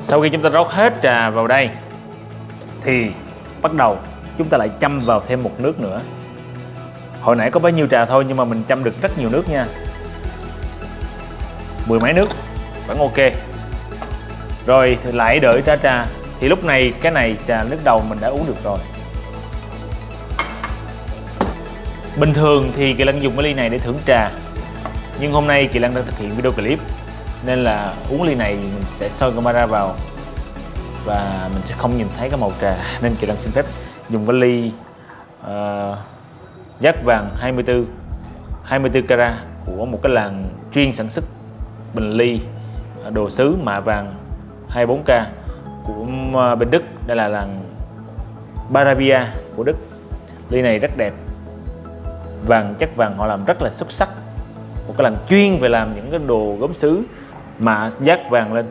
sau khi chúng ta rót hết trà vào đây, thì bắt đầu chúng ta lại châm vào thêm một nước nữa. Hồi nãy có bấy nhiêu trà thôi nhưng mà mình châm được rất nhiều nước nha. Mười mấy nước, vẫn ok. Rồi thì lại đợi ra trà. Thì lúc này, cái này trà nước đầu mình đã uống được rồi. Bình thường thì kỳ lân dùng cái ly này để thưởng trà. Nhưng hôm nay kỳ lân đang thực hiện video clip nên là uống ly này mình sẽ soi camera vào. Và mình sẽ không nhìn thấy cái màu trà. Nên kỳ đăng xin phép dùng cái ly uh, giác vàng 24 24 carat của một cái làng chuyên sản xuất bình ly ờ, đồ sứ mạ vàng 24K của ờ, bên Đức. Đây là làng Baravia của Đức. Ly này rất đẹp. Vàng chắc vàng họ làm rất là xuất sắc. Một cái làng chuyên về làm những cái đồ gốm sứ mà dát vàng lên.